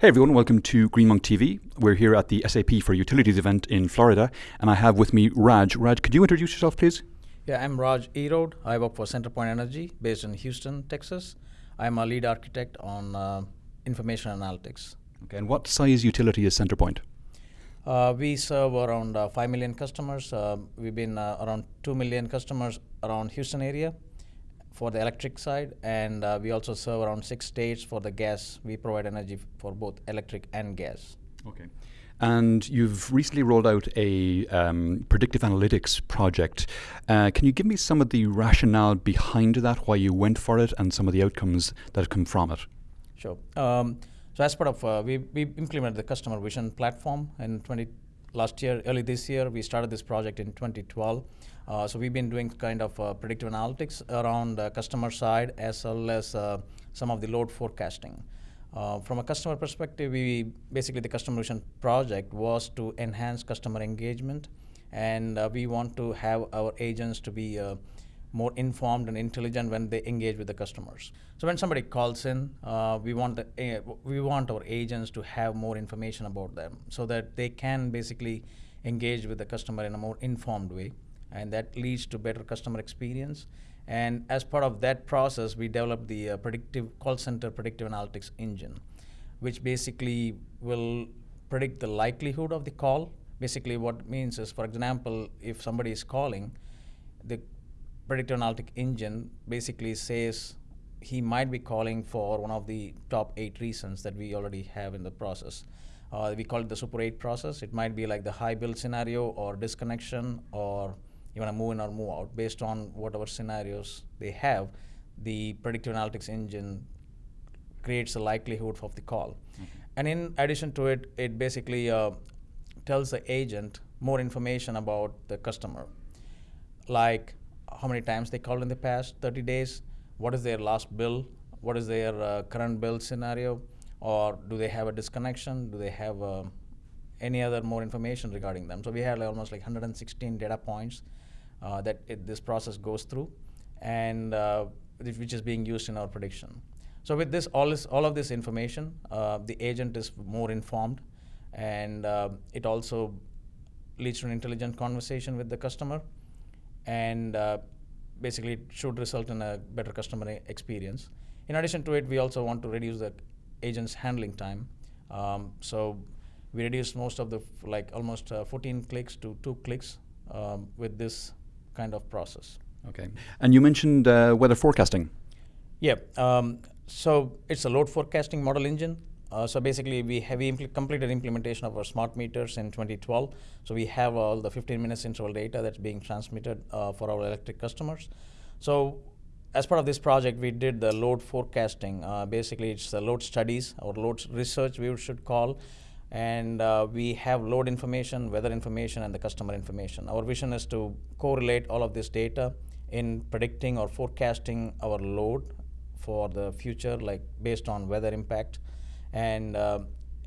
Hey everyone, welcome to Greenmonk TV. We're here at the SAP for Utilities event in Florida, and I have with me Raj. Raj, could you introduce yourself, please? Yeah, I'm Raj Erode. I work for Centerpoint Energy based in Houston, Texas. I'm a lead architect on uh, information analytics. Okay, and what size utility is Centerpoint? Uh, we serve around uh, 5 million customers. Uh, we've been uh, around 2 million customers around Houston area for the electric side, and uh, we also serve around six states for the gas. We provide energy for both electric and gas. Okay. And you've recently rolled out a um, predictive analytics project. Uh, can you give me some of the rationale behind that, why you went for it, and some of the outcomes that come from it? Sure. Um, so as part of, uh, we, we implemented the customer vision platform in 20, last year, early this year, we started this project in 2012. Uh, so we've been doing kind of uh, predictive analytics around the customer side as well as uh, some of the load forecasting. Uh, from a customer perspective, we basically the customer vision project was to enhance customer engagement, and uh, we want to have our agents to be more informed and intelligent when they engage with the customers. So when somebody calls in, uh, we want the, uh, we want our agents to have more information about them so that they can basically engage with the customer in a more informed way, and that leads to better customer experience. And as part of that process, we developed the uh, predictive call center predictive analytics engine, which basically will predict the likelihood of the call. Basically, what it means is, for example, if somebody is calling, the predictive analytic engine basically says he might be calling for one of the top eight reasons that we already have in the process. Uh, we call it the Super 8 process. It might be like the high bill scenario or disconnection or you want to move in or move out based on whatever scenarios they have. The predictive analytics engine creates a likelihood of the call. Mm-hmm. And in addition to it, it basically uh, tells the agent more information about the customer, like how many times they called in the past 30 days, what is their last bill, what is their uh, current bill scenario, or do they have a disconnection, do they have uh, any other more information regarding them. So we had like almost like 116 data points uh, that it, this process goes through, and uh, which is being used in our prediction. So with this, all, this, all of this information, uh, the agent is more informed, and uh, it also leads to an intelligent conversation with the customer and uh, basically it should result in a better customer experience. In addition to it, we also want to reduce the agent's handling time. Um, so we reduced most of the, like almost uh, 14 clicks to two clicks um, with this kind of process. Okay. And you mentioned uh, weather forecasting. Yeah. Um, so it's a load forecasting model engine. Uh, so basically, we have impl completed implementation of our smart meters in 2012. So we have all the 15 minutes interval data that's being transmitted uh, for our electric customers. So as part of this project, we did the load forecasting. Uh, basically, it's the load studies or load research we should call. And uh, we have load information, weather information, and the customer information. Our vision is to correlate all of this data in predicting or forecasting our load for the future, like based on weather impact and uh,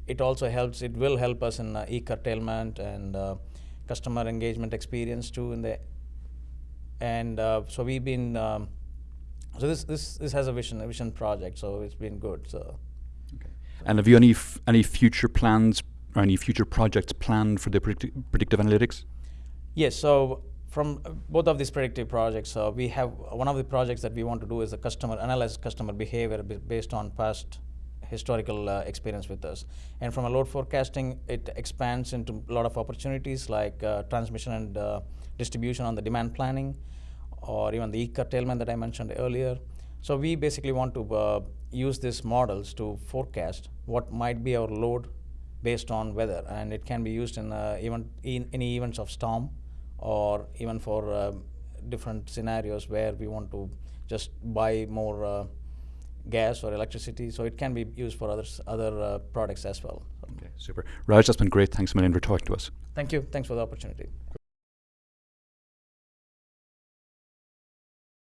it also helps it will help us in uh, e-curtailment and uh, customer engagement experience too in the and uh, so we've been um, so this this this has a vision a vision project so it's been good so. Okay. and have you any any future plans or any future projects planned for the predictive, predictive analytics? Yes so from both of these predictive projects, uh, we have one of the projects that we want to do is a customer analyze customer behavior based on past historical uh, experience with us. And from a load forecasting, it expands into a lot of opportunities like uh, transmission and uh, distribution on the demand planning, or even the e-curtailment that I mentioned earlier. So we basically want to uh, use these models to forecast what might be our load based on weather, and it can be used in even in any events of storm, or even for different scenarios where we want to just buy more gas or electricity, so it can be used for others, other uh, products as well. Okay, super. Raj, that's been great. Thanks a million for talking to us. Thank you. Thanks for the opportunity.